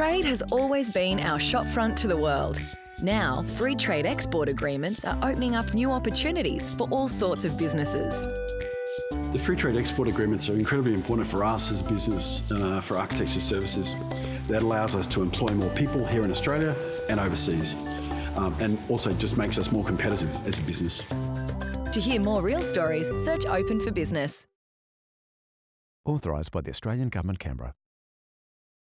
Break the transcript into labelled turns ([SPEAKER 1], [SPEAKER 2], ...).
[SPEAKER 1] Trade has always been our shopfront to the world. Now, free trade export agreements are opening up new opportunities for all sorts of businesses.
[SPEAKER 2] The free trade export agreements are incredibly important for us as a business, uh, for architecture services. That allows us to employ more people here in Australia and overseas, um, and also just makes us more competitive as a business.
[SPEAKER 1] To hear more real stories, search Open for Business.
[SPEAKER 3] Authorised by the Australian Government, Canberra.